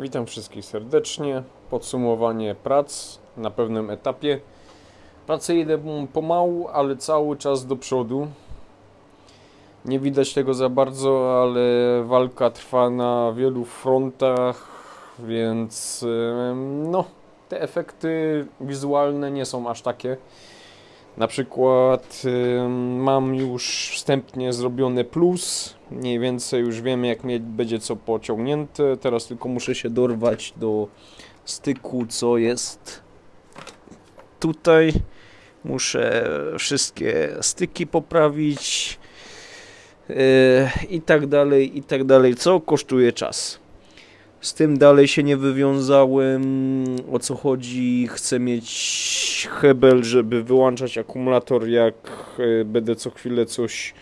Witam wszystkich serdecznie. Podsumowanie prac na pewnym etapie. Prace idą pomału, ale cały czas do przodu. Nie widać tego za bardzo, ale walka trwa na wielu frontach, więc no, te efekty wizualne nie są aż takie. Na przykład mam już wstępnie zrobione plus, mniej więcej już wiem jak mieć, będzie co pociągnięte. Teraz tylko muszę się dorwać do styku, co jest tutaj. Muszę wszystkie styki poprawić yy, i tak dalej, i tak dalej, co kosztuje czas. Z tym dalej się nie wywiązałem. O co chodzi? Chcę mieć hebel, żeby wyłączać akumulator, jak e, będę co chwilę coś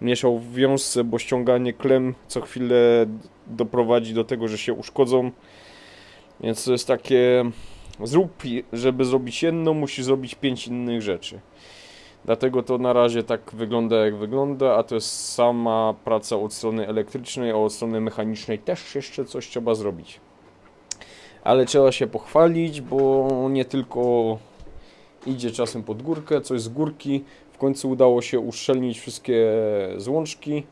mieszał w wiązce, bo ściąganie klem co chwilę doprowadzi do tego, że się uszkodzą. Więc to jest takie. Zrób, żeby zrobić jedno, musi zrobić pięć innych rzeczy. Dlatego to na razie tak wygląda jak wygląda, a to jest sama praca od strony elektrycznej, a od strony mechanicznej też jeszcze coś trzeba zrobić. Ale trzeba się pochwalić, bo nie tylko idzie czasem pod górkę, coś z górki. W końcu udało się uszczelnić wszystkie złączki.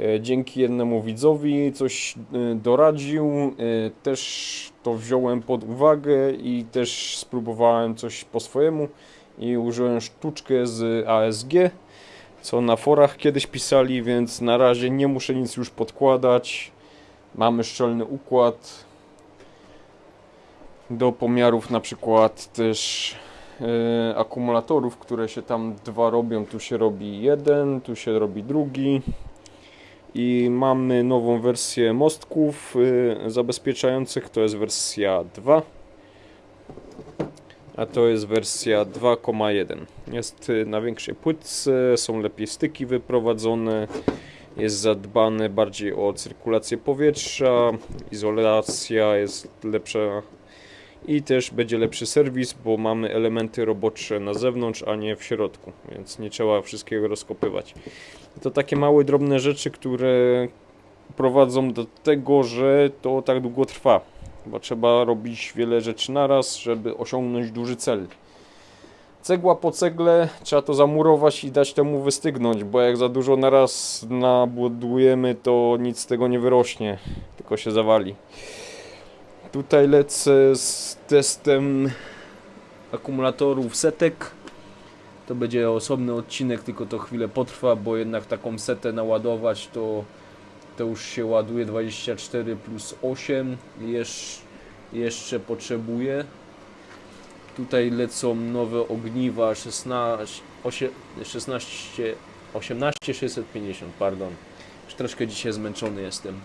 E, Dzięki jednemu widzowi coś e, doradził, e, też to wziąłem pod uwagę i też spróbowałem coś po swojemu i użyłem sztuczkę z ASG, co na forach kiedyś pisali, więc na razie nie muszę nic już podkładać. Mamy szczelny układ do pomiarów na przykład też e, akumulatorów, które się tam dwa robią. Tu się robi jeden, tu się robi drugi. I mamy nową wersję mostków e, zabezpieczających, to jest wersja 2 a to jest wersja 2,1. Jest y, na większej płytce, są lepiej styki wyprowadzone, jest zadbane bardziej o cyrkulację powietrza, izolacja jest lepsza i też będzie lepszy serwis, bo mamy elementy robocze na zewnątrz, a nie w środku, więc nie trzeba wszystkiego rozkopywać. To takie małe, drobne rzeczy, które prowadzą do tego, że to tak długo trwa bo trzeba robić wiele rzeczy naraz, żeby osiągnąć duży cel. Cegła po cegle trzeba to zamurować i dać temu wystygnąć, bo jak za dużo naraz nabudujemy, to nic z tego nie wyrośnie, tylko się zawali. Tutaj lecę z testem akumulatorów setek. To będzie osobny odcinek, tylko to chwilę potrwa, bo jednak taką setę naładować to to już się ładuje 24 plus 8 Jesz, jeszcze potrzebuję. Tutaj lecą nowe ogniwa 16 8, 16 18 650 pardon. Już troszkę dzisiaj zmęczony jestem.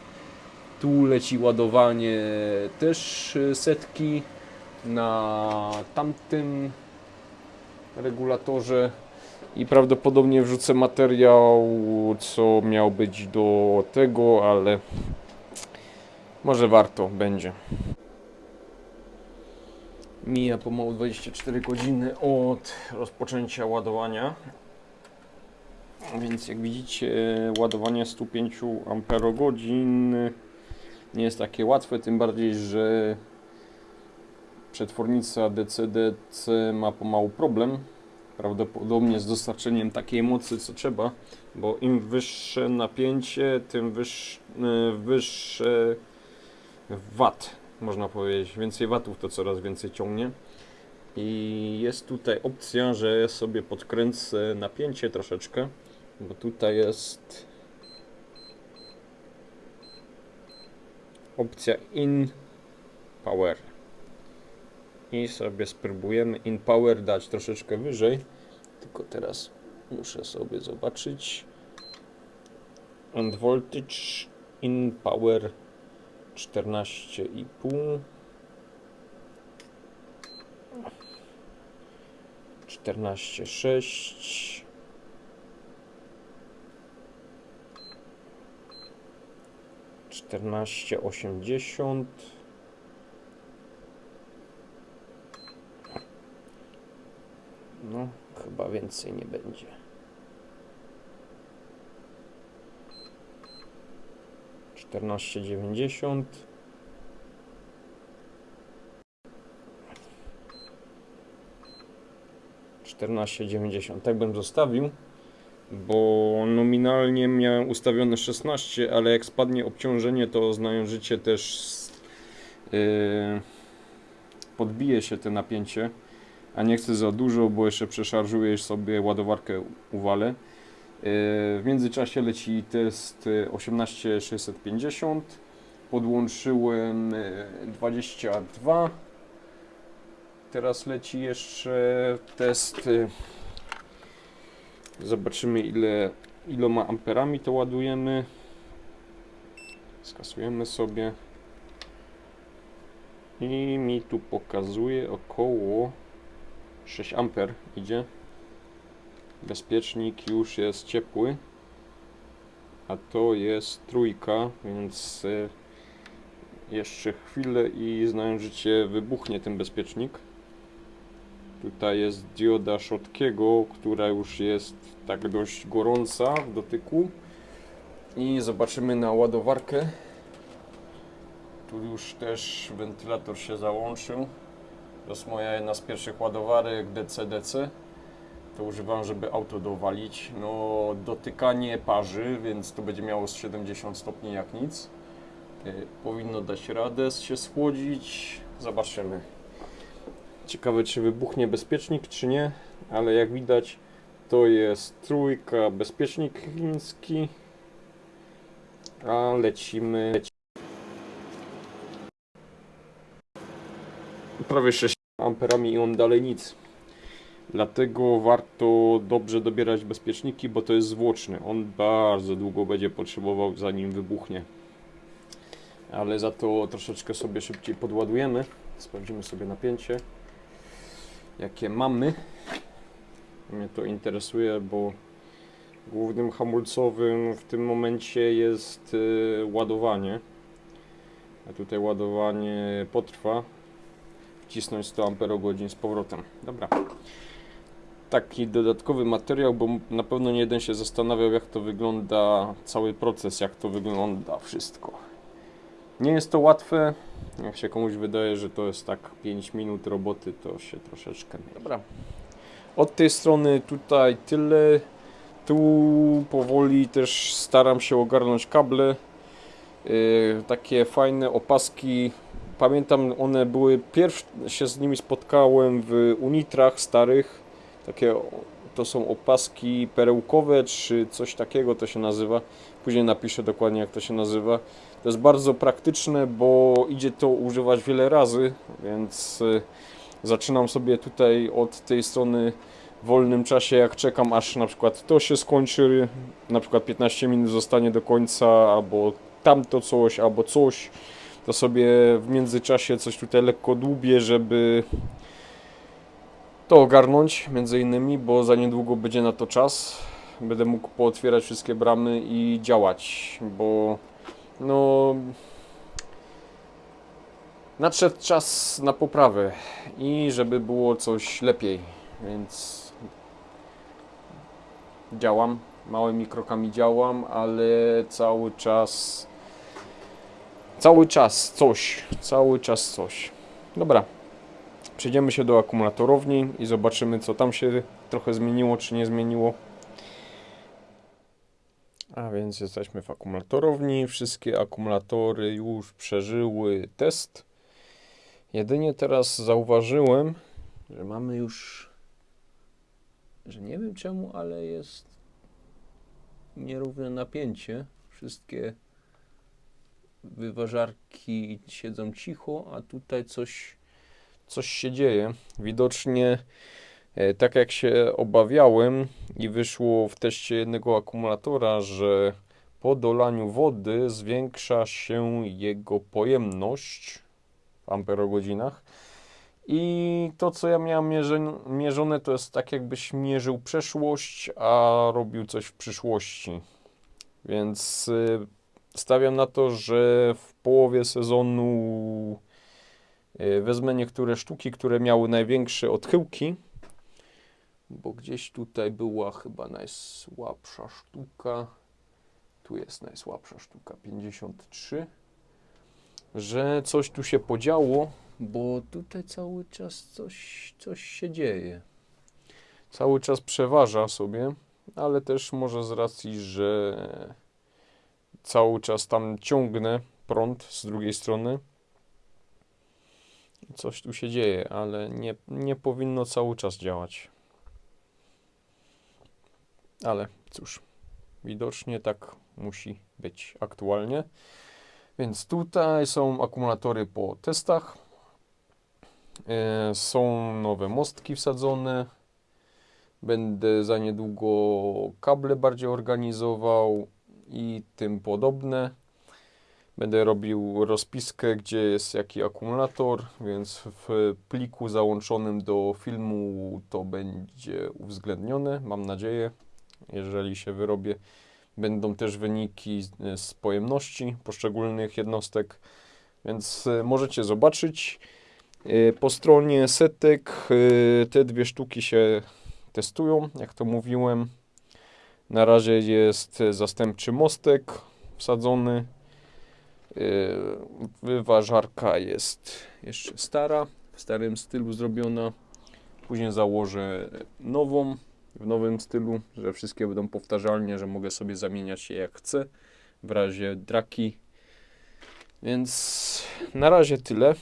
Tu leci ładowanie też y, setki na tamtym regulatorze i prawdopodobnie wrzucę materiał, co miał być do tego, ale może warto będzie. Mija pomału 24 godziny od rozpoczęcia ładowania. Więc jak widzicie, ładowanie 105 Ah nie jest takie łatwe, tym bardziej, że przetwornica DC-DC ma pomału problem prawdopodobnie z dostarczeniem takiej mocy, co trzeba, bo im wyższe napięcie, tym wyższe, wyższe wat, można powiedzieć. Więcej watów to coraz więcej ciągnie. I jest tutaj opcja, że sobie podkręcę napięcie troszeczkę, bo tutaj jest opcja in power i sobie spróbujemy. In power dać troszeczkę wyżej. Tylko teraz muszę sobie zobaczyć. And voltage in power 14,5 14,6 14,80 więcej nie będzie. Czternaście dziewięćdziesiąt. Czternaście dziewięćdziesiąt. Tak bym zostawił bo nominalnie miałem ustawione 16, ale jak spadnie obciążenie, to znajążycie też yy, podbije się te napięcie a nie chcę za dużo, bo jeszcze przeszarżujesz sobie ładowarkę uwalę. Yy, w międzyczasie leci test yy, 18650. Podłączyłem yy, 22. Teraz leci jeszcze test. yy, Zobaczymy ile iloma amperami to ładujemy. Skasujemy sobie. I mi tu pokazuje około 6 amper idzie. Bezpiecznik już jest ciepły. A to jest trójka, więc y, jeszcze chwilę i znając życie wybuchnie ten bezpiecznik. Tutaj jest dioda Shotkiego, która już jest tak dość gorąca w dotyku. I zobaczymy na ładowarkę. Tu już też wentylator się załączył. To jest moja jedna z pierwszych ładowarek DC-DC. To używam, żeby auto dowalić. No, dotykanie parzy, więc to będzie miało z 70 stopni jak nic. Y, Powinno dać radę się schłodzić. Zobaczymy. Ciekawe, czy wybuchnie bezpiecznik, czy nie, ale jak widać, to jest trójka, bezpiecznik chiński. A lecimy. Leci. Prawie 6 amperami i on dalej nic. Dlatego warto dobrze dobierać bezpieczniki, bo to jest zwłoczny. On bardzo długo będzie potrzebował zanim wybuchnie. Ale za to troszeczkę sobie szybciej podładujemy. Sprawdzimy sobie napięcie jakie mamy. Mnie to interesuje, bo głównym hamulcowym w tym momencie jest y, ładowanie. A tutaj ładowanie potrwa. Wcisnąć 100 Ah z powrotem. Dobra. Taki dodatkowy materiał, bo na pewno nie jeden się zastanawiał, jak to wygląda, cały proces, jak to wygląda wszystko. Nie jest to łatwe. Jak się komuś wydaje, że to jest tak 5 minut roboty, to się troszeczkę myli. Dobra. Od tej strony tutaj tyle. Tu powoli też staram się ogarnąć kable. Yy, takie fajne opaski. Pamiętam, one były pierwsze się z nimi spotkałem w Unitrach starych. Takie to są opaski perełkowe, czy coś takiego to się nazywa. Później napiszę dokładnie jak to się nazywa. To jest bardzo praktyczne, bo idzie to używać wiele razy, więc y, zaczynam sobie tutaj od tej strony w wolnym czasie, jak czekam aż na przykład to się skończy, na przykład 15 minut zostanie do końca, albo tamto coś, albo coś, to sobie w międzyczasie coś tutaj lekko dłubię, żeby to ogarnąć między innymi, bo za niedługo będzie na to czas. Będę mógł pootwierać wszystkie bramy i działać, bo no nadszedł czas na poprawę i żeby było coś lepiej, więc działam, małymi krokami działam, ale cały czas cały czas coś, cały czas coś. Dobra. Przejdziemy się do akumulatorowni i zobaczymy co tam się trochę zmieniło czy nie zmieniło. A więc jesteśmy w akumulatorowni. Wszystkie akumulatory już przeżyły test. Jedynie teraz zauważyłem, że mamy już, że nie wiem czemu, ale jest nierówne napięcie. Wszystkie wyważarki siedzą cicho, a tutaj coś, coś się dzieje. Widocznie E, Tak jak się obawiałem i wyszło w teście jednego akumulatora, że po dolaniu wody zwiększa się jego pojemność w amperogodzinach. I to, co ja miałem mierzone, to jest tak, jakbyś mierzył przeszłość, a robił coś w przyszłości. Więc y, stawiam na to, że w połowie sezonu y, wezmę niektóre sztuki, które miały największe odchyłki bo gdzieś tutaj była chyba najsłabsza sztuka. Tu jest najsłabsza sztuka 53. Że coś tu się podziało, bo tutaj cały czas coś, coś się dzieje. cały czas przeważa sobie, ale też może z racji, że cały czas tam ciągnę prąd z drugiej strony. Coś tu się dzieje, ale nie, nie powinno cały czas działać. Ale cóż, widocznie tak musi być aktualnie. Więc tutaj są akumulatory po testach. E, Są nowe mostki wsadzone. Będę za niedługo kable bardziej organizował i tym podobne. Będę robił rozpiskę, gdzie jest jaki akumulator, więc w pliku załączonym do filmu to będzie uwzględnione, mam nadzieję. Jeżeli się wyrobię, będą też wyniki z- pojemności poszczególnych jednostek, więc e, możecie zobaczyć. E, Po stronie setek e, te dwie sztuki się testują, jak to mówiłem. Na razie jest zastępczy mostek wsadzony. Yy, Wyważarka jest jeszcze stara, w starym stylu zrobiona. Później założę nową, w nowym stylu, że wszystkie będą powtarzalnie, że mogę sobie zamieniać je jak chcę w razie draki. Więc na razie tyle.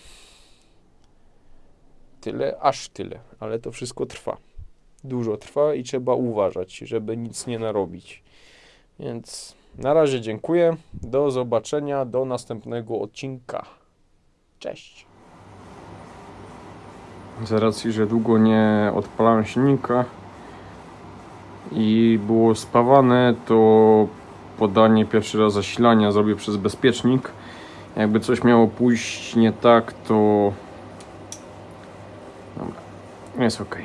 Tyle, aż tyle, ale to wszystko trwa. Dużo trwa i trzeba uważać, żeby nic nie narobić. Więc na razie dziękuję. Do zobaczenia, do następnego odcinka. Cześć. Z racji, że długo nie odpalałem silnika i było spawane, to podanie pierwszy raz zasilania zrobię przez bezpiecznik. Jakby coś miało pójść nie tak, to... Dobra, jest ok.